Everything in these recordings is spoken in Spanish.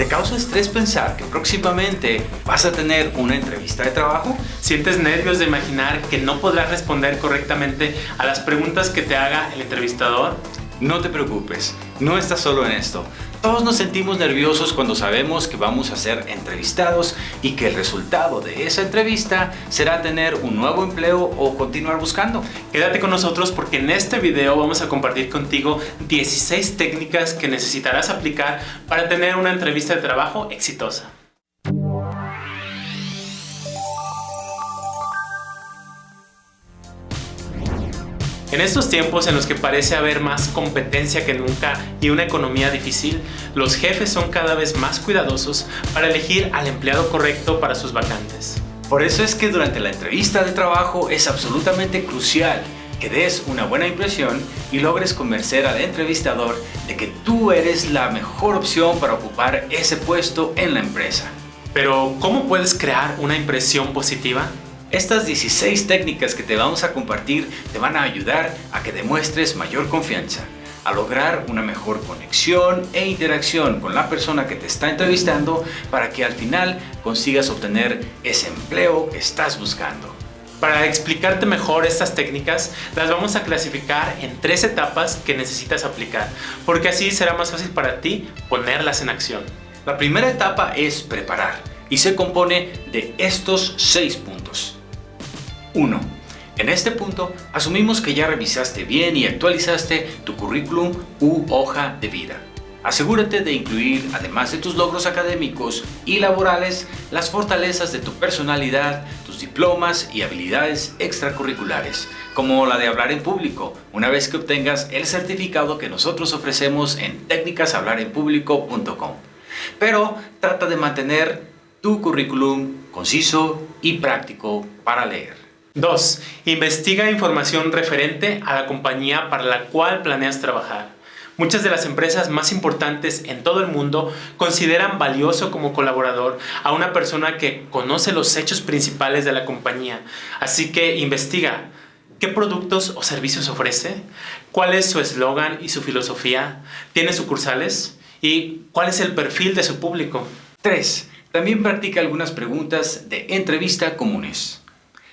¿Te causa estrés pensar que próximamente vas a tener una entrevista de trabajo? ¿Sientes nervios de imaginar que no podrás responder correctamente a las preguntas que te haga el entrevistador? No te preocupes, no estás solo en esto. Todos nos sentimos nerviosos cuando sabemos que vamos a ser entrevistados y que el resultado de esa entrevista será tener un nuevo empleo o continuar buscando. Quédate con nosotros porque en este video vamos a compartir contigo 16 técnicas que necesitarás aplicar para tener una entrevista de trabajo exitosa. En estos tiempos en los que parece haber más competencia que nunca y una economía difícil, los jefes son cada vez más cuidadosos para elegir al empleado correcto para sus vacantes. Por eso es que durante la entrevista de trabajo es absolutamente crucial que des una buena impresión y logres convencer al entrevistador de que tú eres la mejor opción para ocupar ese puesto en la empresa. Pero, ¿cómo puedes crear una impresión positiva? Estas 16 técnicas que te vamos a compartir te van a ayudar a que demuestres mayor confianza, a lograr una mejor conexión e interacción con la persona que te está entrevistando para que al final consigas obtener ese empleo que estás buscando. Para explicarte mejor estas técnicas, las vamos a clasificar en tres etapas que necesitas aplicar, porque así será más fácil para ti ponerlas en acción. La primera etapa es preparar y se compone de estos seis puntos. 1. En este punto, asumimos que ya revisaste bien y actualizaste tu currículum u hoja de vida. Asegúrate de incluir, además de tus logros académicos y laborales, las fortalezas de tu personalidad, tus diplomas y habilidades extracurriculares, como la de hablar en público, una vez que obtengas el certificado que nosotros ofrecemos en técnicashablarenpublico.com. Pero trata de mantener tu currículum conciso y práctico para leer. 2. Investiga información referente a la compañía para la cual planeas trabajar. Muchas de las empresas más importantes en todo el mundo consideran valioso como colaborador a una persona que conoce los hechos principales de la compañía. Así que investiga qué productos o servicios ofrece, cuál es su eslogan y su filosofía, tiene sucursales y cuál es el perfil de su público. 3. También practica algunas preguntas de entrevista comunes.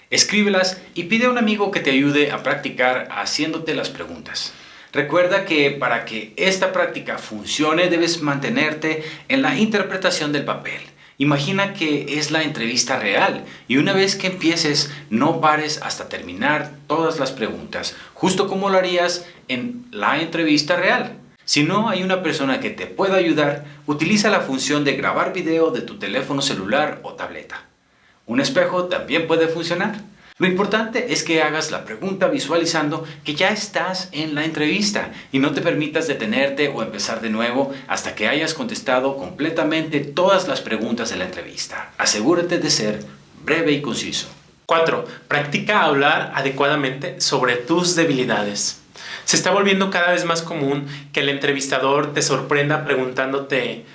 Escríbelas y pide a un amigo que te ayude a practicar haciéndote las preguntas. Recuerda que para que esta práctica funcione debes mantenerte en la interpretación del papel. Imagina que es la entrevista real y una vez que empieces no pares hasta terminar todas las preguntas, justo como lo harías en la entrevista real. Si no hay una persona que te pueda ayudar, utiliza la función de grabar video de tu teléfono celular o tableta. Un espejo también puede funcionar. Lo importante es que hagas la pregunta visualizando que ya estás en la entrevista y no te permitas detenerte o empezar de nuevo hasta que hayas contestado completamente todas las preguntas de la entrevista. Asegúrate de ser breve y conciso. 4. Practica hablar adecuadamente sobre tus debilidades. Se está volviendo cada vez más común que el entrevistador te sorprenda preguntándote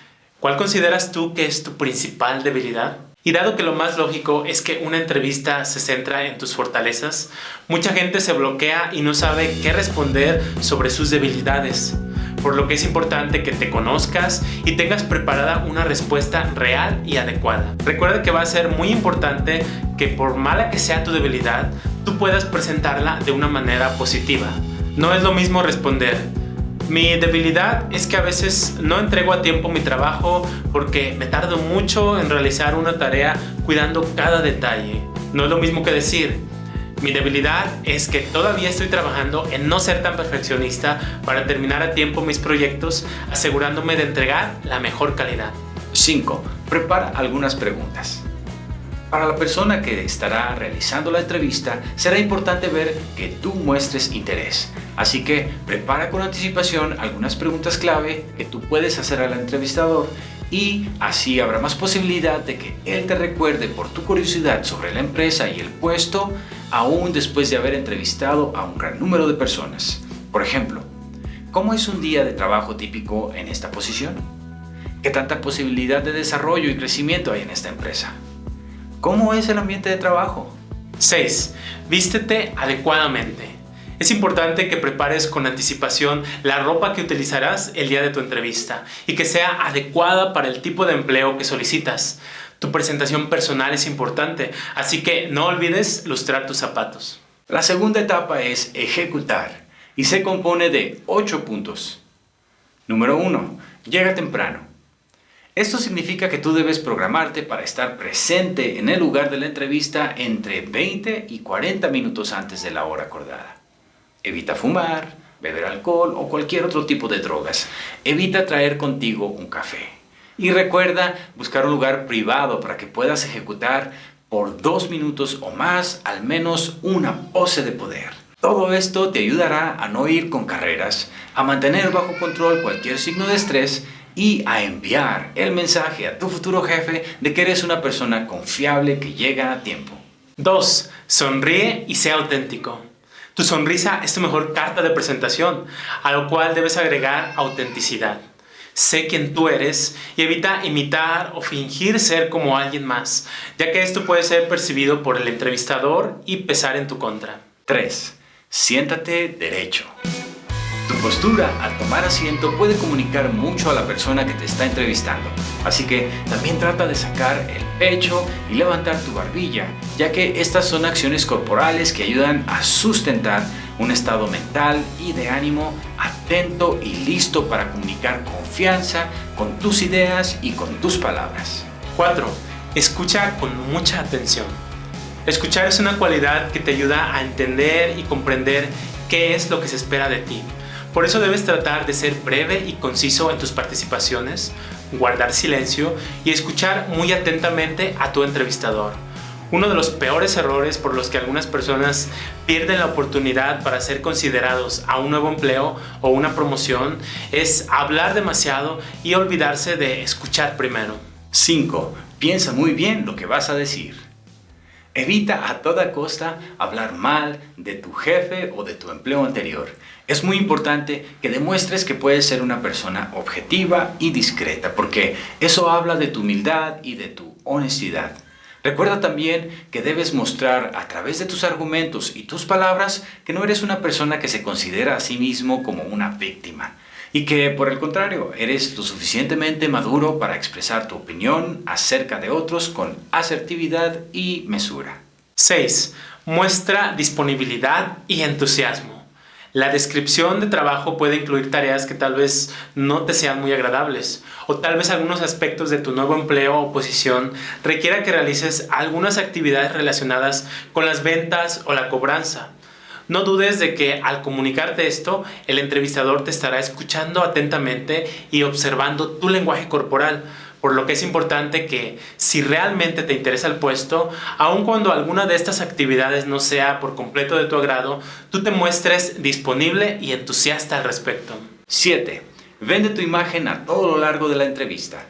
¿Cuál consideras tú que es tu principal debilidad? Y dado que lo más lógico es que una entrevista se centra en tus fortalezas, mucha gente se bloquea y no sabe qué responder sobre sus debilidades, por lo que es importante que te conozcas y tengas preparada una respuesta real y adecuada. Recuerda que va a ser muy importante que por mala que sea tu debilidad, tú puedas presentarla de una manera positiva. No es lo mismo responder mi debilidad es que a veces no entrego a tiempo mi trabajo porque me tardo mucho en realizar una tarea cuidando cada detalle. No es lo mismo que decir, mi debilidad es que todavía estoy trabajando en no ser tan perfeccionista para terminar a tiempo mis proyectos asegurándome de entregar la mejor calidad. 5. Prepara algunas preguntas. Para la persona que estará realizando la entrevista, será importante ver que tú muestres interés. Así que prepara con anticipación algunas preguntas clave que tú puedes hacer al entrevistador y así habrá más posibilidad de que él te recuerde por tu curiosidad sobre la empresa y el puesto aún después de haber entrevistado a un gran número de personas. Por ejemplo, ¿cómo es un día de trabajo típico en esta posición? ¿Qué tanta posibilidad de desarrollo y crecimiento hay en esta empresa? ¿Cómo es el ambiente de trabajo? 6. Vístete adecuadamente. Es importante que prepares con anticipación la ropa que utilizarás el día de tu entrevista y que sea adecuada para el tipo de empleo que solicitas. Tu presentación personal es importante, así que no olvides lustrar tus zapatos. La segunda etapa es ejecutar y se compone de 8 puntos. Número 1. Llega temprano. Esto significa que tú debes programarte para estar presente en el lugar de la entrevista entre 20 y 40 minutos antes de la hora acordada. Evita fumar, beber alcohol o cualquier otro tipo de drogas. Evita traer contigo un café. Y recuerda buscar un lugar privado para que puedas ejecutar por dos minutos o más al menos una pose de poder. Todo esto te ayudará a no ir con carreras, a mantener bajo control cualquier signo de estrés y a enviar el mensaje a tu futuro jefe de que eres una persona confiable que llega a tiempo. 2. Sonríe y sea auténtico. Tu sonrisa es tu mejor carta de presentación, a lo cual debes agregar autenticidad. Sé quién tú eres y evita imitar o fingir ser como alguien más, ya que esto puede ser percibido por el entrevistador y pesar en tu contra. 3. Siéntate derecho. Tu postura al tomar asiento puede comunicar mucho a la persona que te está entrevistando, así que también trata de sacar el pecho y levantar tu barbilla, ya que estas son acciones corporales que ayudan a sustentar un estado mental y de ánimo atento y listo para comunicar confianza con tus ideas y con tus palabras. 4. Escucha con mucha atención. Escuchar es una cualidad que te ayuda a entender y comprender qué es lo que se espera de ti por eso debes tratar de ser breve y conciso en tus participaciones, guardar silencio y escuchar muy atentamente a tu entrevistador. Uno de los peores errores por los que algunas personas pierden la oportunidad para ser considerados a un nuevo empleo o una promoción es hablar demasiado y olvidarse de escuchar primero. 5. Piensa muy bien lo que vas a decir. Evita a toda costa hablar mal de tu jefe o de tu empleo anterior. Es muy importante que demuestres que puedes ser una persona objetiva y discreta, porque eso habla de tu humildad y de tu honestidad. Recuerda también que debes mostrar a través de tus argumentos y tus palabras que no eres una persona que se considera a sí mismo como una víctima y que por el contrario eres lo suficientemente maduro para expresar tu opinión acerca de otros con asertividad y mesura. 6. Muestra disponibilidad y entusiasmo. La descripción de trabajo puede incluir tareas que tal vez no te sean muy agradables o tal vez algunos aspectos de tu nuevo empleo o posición requiera que realices algunas actividades relacionadas con las ventas o la cobranza. No dudes de que al comunicarte esto, el entrevistador te estará escuchando atentamente y observando tu lenguaje corporal, por lo que es importante que si realmente te interesa el puesto, aun cuando alguna de estas actividades no sea por completo de tu agrado, tú te muestres disponible y entusiasta al respecto. 7. Vende tu imagen a todo lo largo de la entrevista.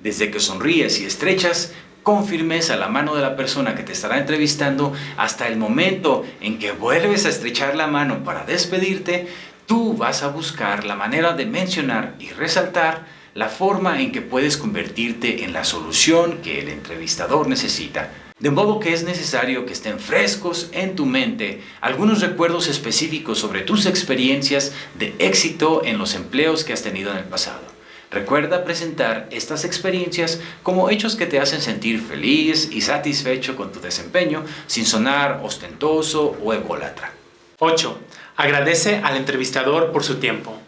Desde que sonríes y estrechas con firmeza la mano de la persona que te estará entrevistando hasta el momento en que vuelves a estrechar la mano para despedirte, tú vas a buscar la manera de mencionar y resaltar la forma en que puedes convertirte en la solución que el entrevistador necesita. De modo que es necesario que estén frescos en tu mente algunos recuerdos específicos sobre tus experiencias de éxito en los empleos que has tenido en el pasado. Recuerda presentar estas experiencias como hechos que te hacen sentir feliz y satisfecho con tu desempeño sin sonar ostentoso o ególatra. 8. Agradece al entrevistador por su tiempo.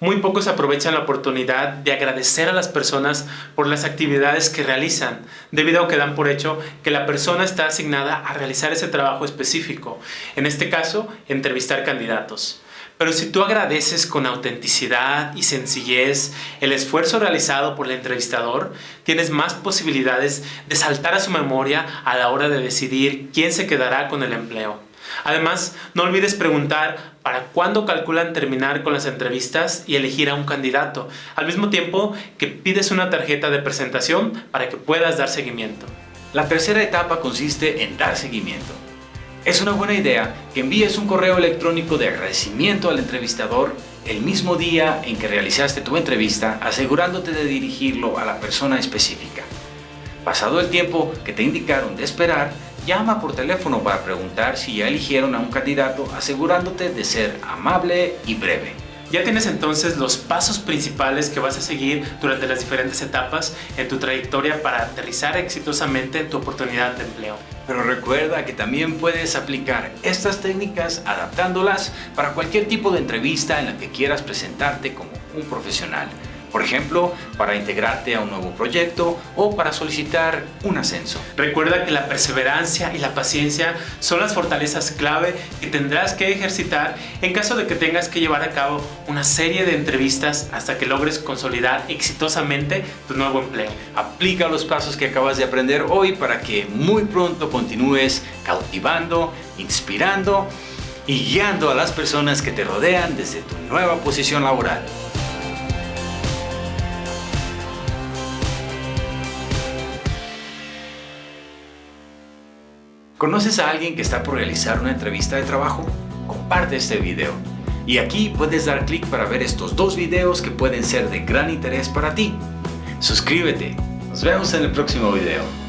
Muy pocos aprovechan la oportunidad de agradecer a las personas por las actividades que realizan, debido a que dan por hecho que la persona está asignada a realizar ese trabajo específico, en este caso, entrevistar candidatos. Pero si tú agradeces con autenticidad y sencillez el esfuerzo realizado por el entrevistador, tienes más posibilidades de saltar a su memoria a la hora de decidir quién se quedará con el empleo. Además, no olvides preguntar para cuándo calculan terminar con las entrevistas y elegir a un candidato, al mismo tiempo que pides una tarjeta de presentación para que puedas dar seguimiento. La tercera etapa consiste en dar seguimiento. Es una buena idea que envíes un correo electrónico de agradecimiento al entrevistador el mismo día en que realizaste tu entrevista, asegurándote de dirigirlo a la persona específica. Pasado el tiempo que te indicaron de esperar, llama por teléfono para preguntar si ya eligieron a un candidato asegurándote de ser amable y breve. Ya tienes entonces los pasos principales que vas a seguir durante las diferentes etapas en tu trayectoria para aterrizar exitosamente tu oportunidad de empleo. Pero recuerda que también puedes aplicar estas técnicas adaptándolas para cualquier tipo de entrevista en la que quieras presentarte como un profesional. Por ejemplo, para integrarte a un nuevo proyecto o para solicitar un ascenso. Recuerda que la perseverancia y la paciencia son las fortalezas clave que tendrás que ejercitar en caso de que tengas que llevar a cabo una serie de entrevistas hasta que logres consolidar exitosamente tu nuevo empleo. Aplica los pasos que acabas de aprender hoy para que muy pronto continúes cautivando, inspirando y guiando a las personas que te rodean desde tu nueva posición laboral. ¿Conoces a alguien que está por realizar una entrevista de trabajo? Comparte este video. Y aquí puedes dar clic para ver estos dos videos que pueden ser de gran interés para ti. Suscríbete. Nos vemos en el próximo video.